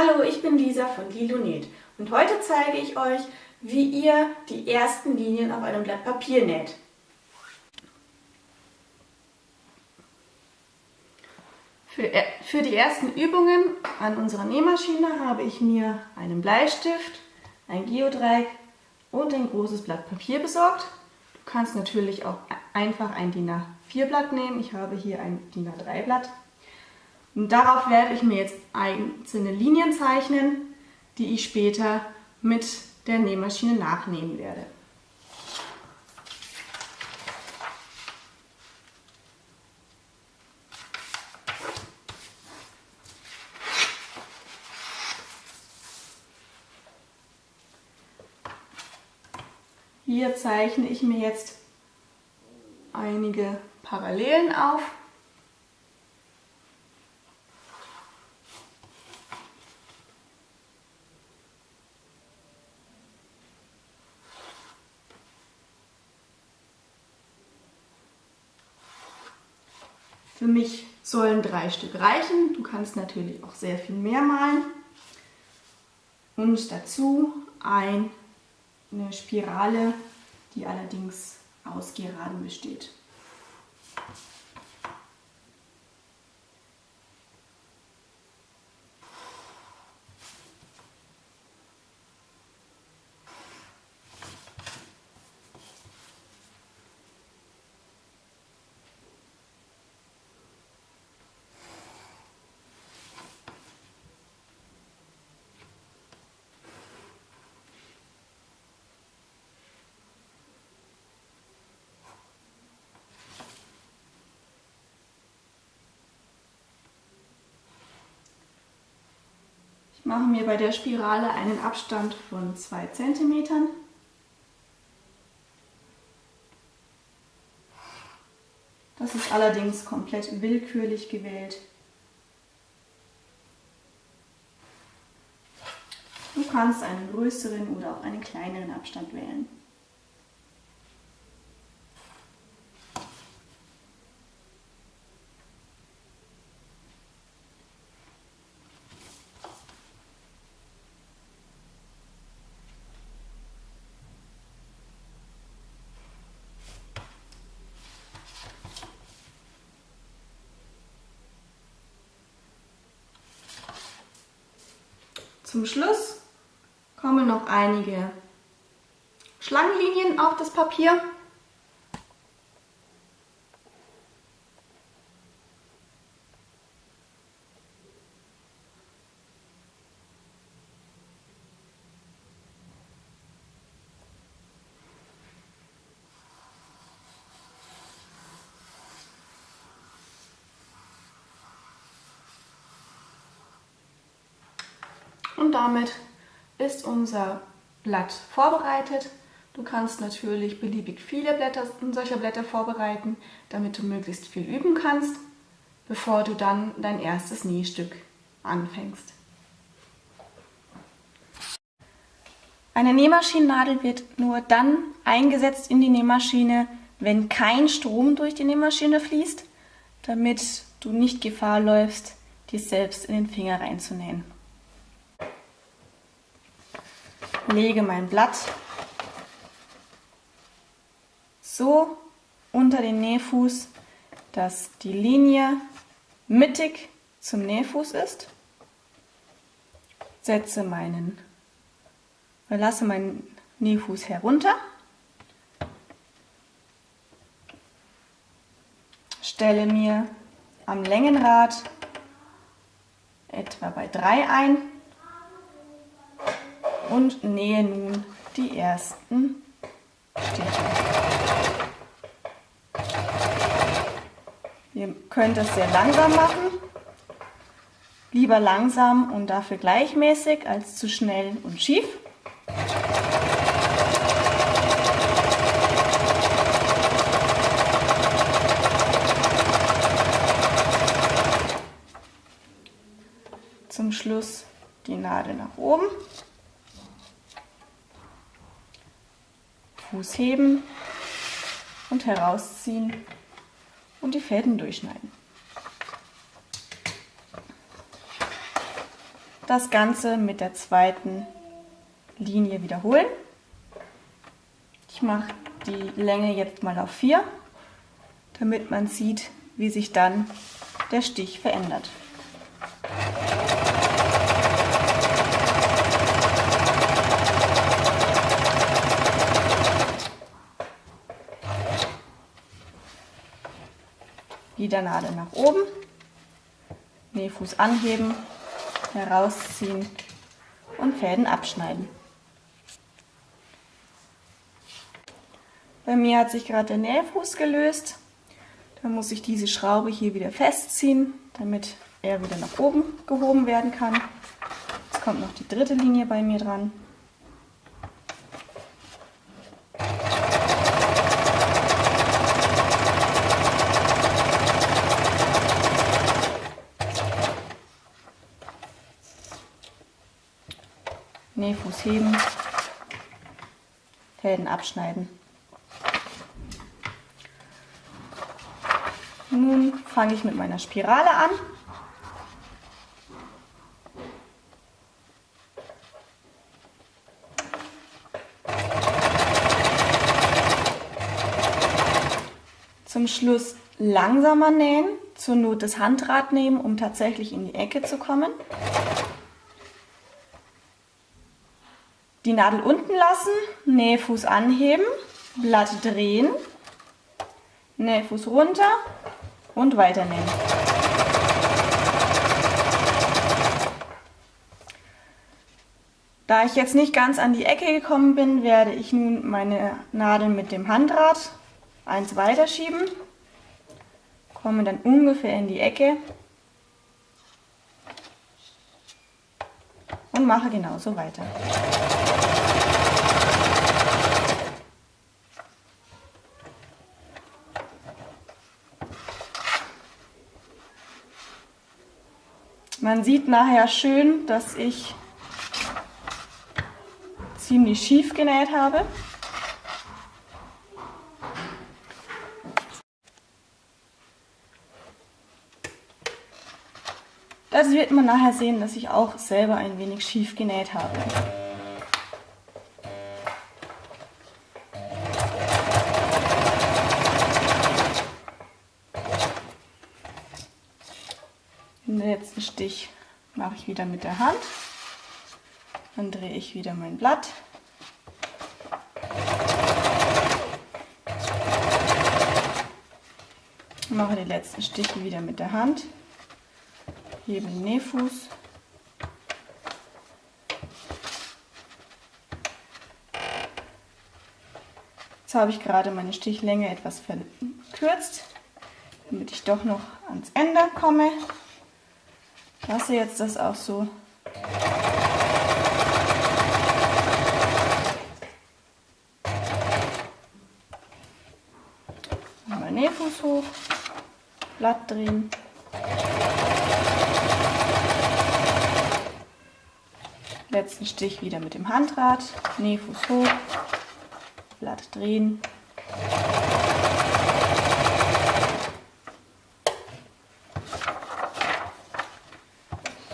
Hallo, ich bin Lisa von Lilonet und heute zeige ich euch, wie ihr die ersten Linien auf einem Blatt Papier näht. Für, äh, für die ersten Übungen an unserer Nähmaschine habe ich mir einen Bleistift, ein Geodreieck und ein großes Blatt Papier besorgt. Du kannst natürlich auch einfach ein DIN A4 Blatt nehmen. Ich habe hier ein DIN A3 Blatt. Und darauf werde ich mir jetzt einzelne Linien zeichnen, die ich später mit der Nähmaschine nachnähen werde. Hier zeichne ich mir jetzt einige Parallelen auf. Für mich sollen drei Stück reichen. Du kannst natürlich auch sehr viel mehr malen. Und dazu eine Spirale, die allerdings aus Geraden besteht. Mache mir bei der Spirale einen Abstand von 2 cm. Das ist allerdings komplett willkürlich gewählt. Du kannst einen größeren oder auch einen kleineren Abstand wählen. Zum Schluss kommen noch einige Schlangenlinien auf das Papier. Und damit ist unser Blatt vorbereitet. Du kannst natürlich beliebig viele Blätter, solcher Blätter vorbereiten, damit du möglichst viel üben kannst, bevor du dann dein erstes Nähstück anfängst. Eine Nähmaschinennadel wird nur dann eingesetzt in die Nähmaschine, wenn kein Strom durch die Nähmaschine fließt, damit du nicht Gefahr läufst, dir selbst in den Finger reinzunähen lege mein Blatt so unter den Nähfuß, dass die Linie mittig zum Nähfuß ist. Setze meinen, lasse meinen Nähfuß herunter. Stelle mir am Längenrad etwa bei 3 ein und nähe nun die ersten Stiche. Ihr könnt es sehr langsam machen, lieber langsam und dafür gleichmäßig als zu schnell und schief. Zum Schluss die Nadel nach oben. Fuß heben und herausziehen und die Fäden durchschneiden. das Ganze mit der zweiten Linie wiederholen. Ich mache die Länge jetzt mal auf 4, damit man sieht, wie sich dann der Stich verändert. Wieder Nadel nach oben, Nähfuß anheben, herausziehen und Fäden abschneiden. Bei mir hat sich gerade der Nähfuß gelöst. Dann muss ich diese Schraube hier wieder festziehen, damit er wieder nach oben gehoben werden kann. Jetzt kommt noch die dritte Linie bei mir dran. Heben, Fäden abschneiden. Nun fange ich mit meiner Spirale an. Zum Schluss langsamer nähen, zur Not das Handrad nehmen, um tatsächlich in die Ecke zu kommen. Die Nadel unten lassen, Nähfuß anheben, Blatt drehen, Nähfuß runter und weiternähen. Da ich jetzt nicht ganz an die Ecke gekommen bin, werde ich nun meine Nadel mit dem Handrad eins weiterschieben, komme dann ungefähr in die Ecke und mache genauso weiter. Man sieht nachher schön, dass ich ziemlich schief genäht habe. Das wird man nachher sehen, dass ich auch selber ein wenig schief genäht habe. Den letzten Stich mache ich wieder mit der Hand. Dann drehe ich wieder mein Blatt. Mache die letzten Stiche wieder mit der Hand. Den Nähfuß. Jetzt habe ich gerade meine Stichlänge etwas verkürzt, damit ich doch noch ans Ende komme lasse jetzt das auch so. Nähfuß hoch, Blatt drehen. Letzten Stich wieder mit dem Handrad, Nähfuß hoch, Blatt drehen.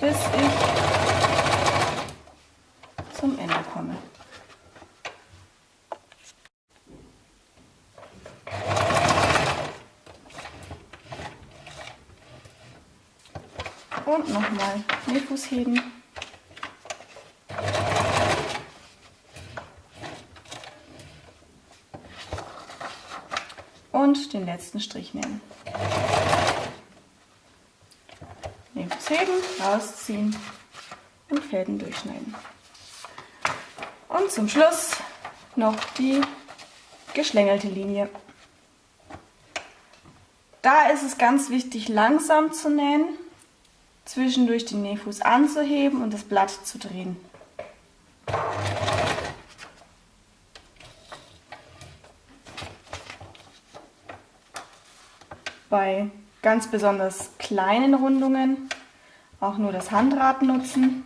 bis ich zum Ende komme. Und nochmal Nähfuß heben. Und den letzten Strich nehmen. Nähfuß heben, rausziehen und Fäden durchschneiden. Und zum Schluss noch die geschlängelte Linie. Da ist es ganz wichtig, langsam zu nähen, zwischendurch den Nähfuß anzuheben und das Blatt zu drehen. Bei ganz besonders kleinen Rundungen auch nur das Handrad nutzen.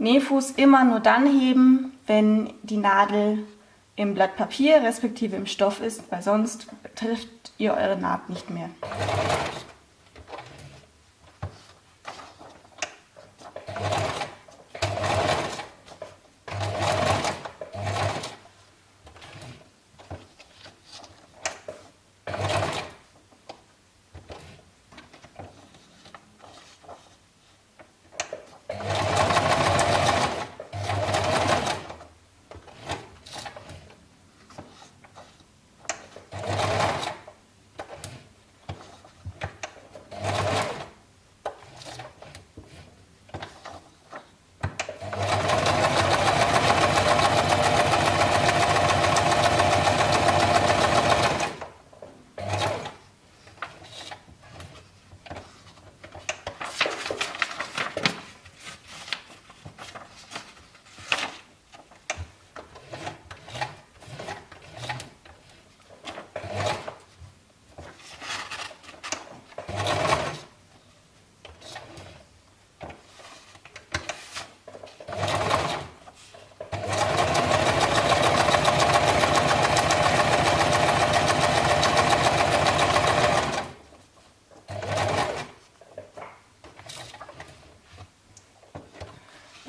Nähfuß immer nur dann heben, wenn die Nadel im Blatt Papier respektive im Stoff ist, weil sonst trifft ihr eure Naht nicht mehr.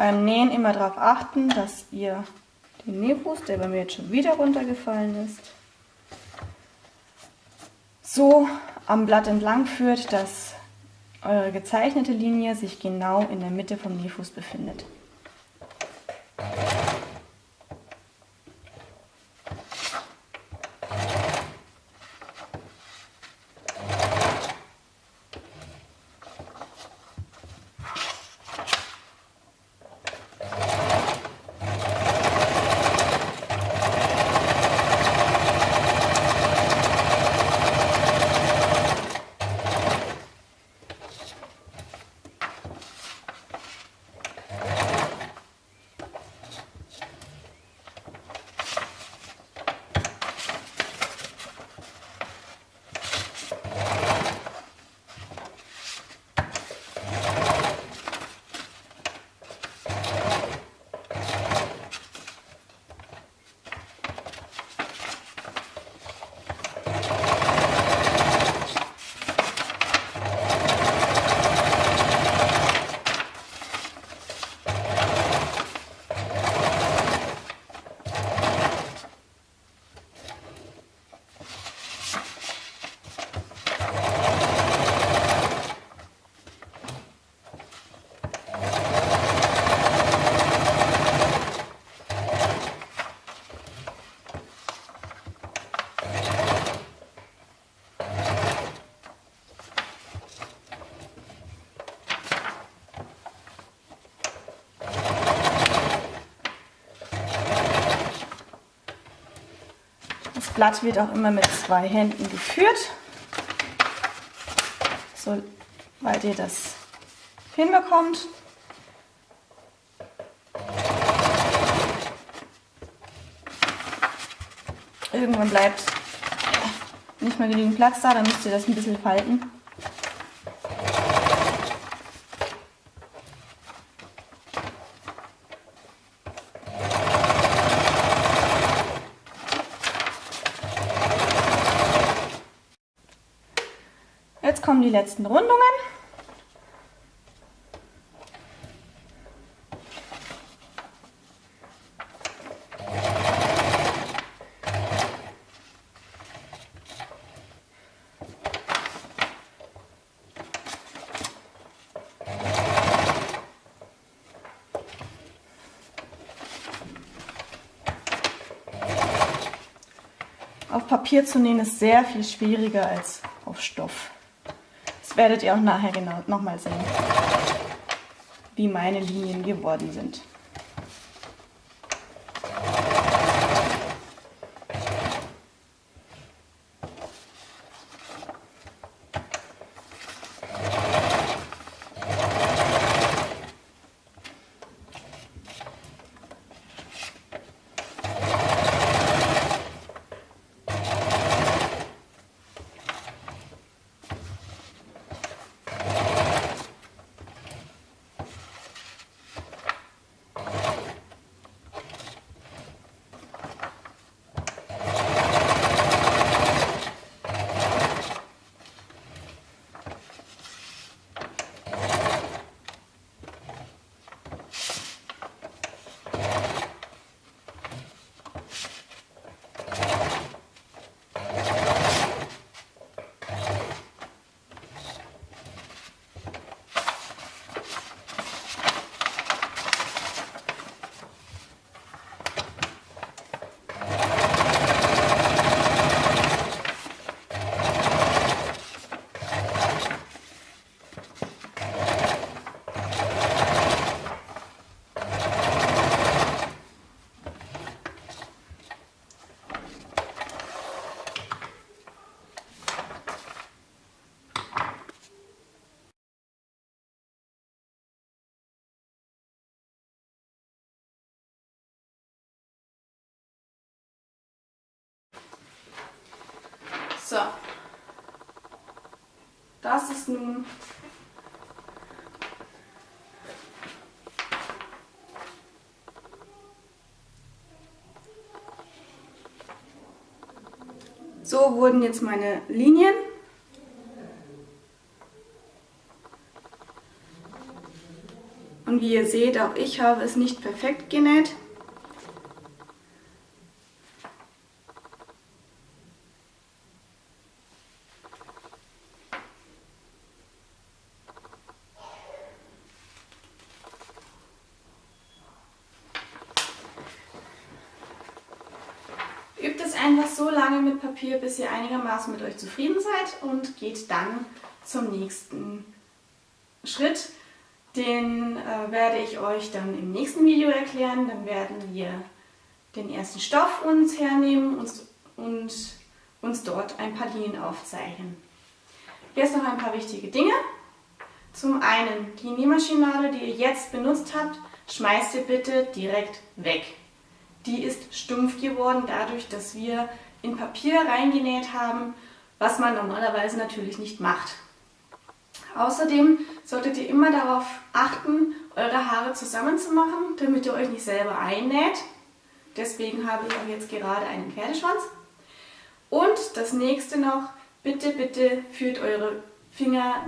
Beim Nähen immer darauf achten, dass ihr den Nähfuß, der bei mir jetzt schon wieder runtergefallen ist, so am Blatt entlang führt, dass eure gezeichnete Linie sich genau in der Mitte vom Nähfuß befindet. Blatt wird auch immer mit zwei Händen geführt, soweit ihr das hinbekommt. Irgendwann bleibt nicht mehr genügend Platz da, dann müsst ihr das ein bisschen falten. Jetzt kommen die letzten Rundungen. Auf Papier zu nähen ist sehr viel schwieriger als auf Stoff. Werdet ihr auch nachher genau nochmal sehen, wie meine Linien geworden sind. So. Das ist nun So wurden jetzt meine Linien. Und wie ihr seht, auch ich habe es nicht perfekt genäht. Übt es einfach so lange mit Papier, bis ihr einigermaßen mit euch zufrieden seid und geht dann zum nächsten Schritt. Den äh, werde ich euch dann im nächsten Video erklären. Dann werden wir den ersten Stoff uns hernehmen und, und uns dort ein paar Linien aufzeichnen. Jetzt noch ein paar wichtige Dinge. Zum einen, die Nähmaschinennadel, die ihr jetzt benutzt habt, schmeißt ihr bitte direkt weg die ist stumpf geworden dadurch, dass wir in Papier reingenäht haben, was man normalerweise natürlich nicht macht. Außerdem solltet ihr immer darauf achten, eure Haare zusammenzumachen, damit ihr euch nicht selber einnäht. Deswegen habe ich auch jetzt gerade einen Pferdeschwanz. Und das nächste noch, bitte, bitte führt eure Finger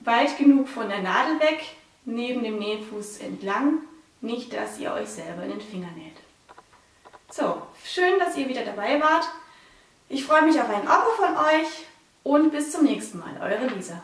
weit genug von der Nadel weg, neben dem Nähfuß entlang, nicht dass ihr euch selber in den Finger näht. So, schön, dass ihr wieder dabei wart. Ich freue mich auf ein Abo von euch und bis zum nächsten Mal. Eure Lisa.